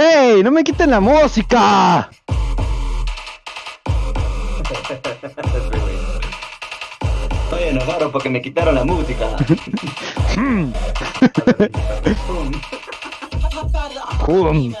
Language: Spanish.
¡Ey! ¡No me quiten la música! Estoy enojado porque me quitaron la música. ¡Pum!